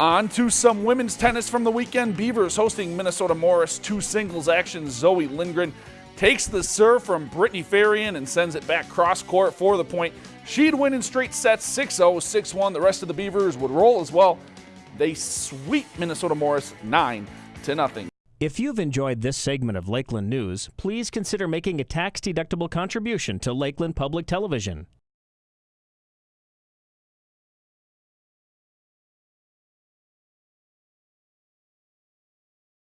On to some women's tennis from the weekend. Beavers hosting Minnesota Morris. Two singles action. Zoe Lindgren takes the serve from Brittany Farian and sends it back cross court for the point. She'd win in straight sets 6 0, 6 1. The rest of the Beavers would roll as well. They sweep Minnesota Morris 9 to nothing. If you've enjoyed this segment of Lakeland News, please consider making a tax deductible contribution to Lakeland Public Television.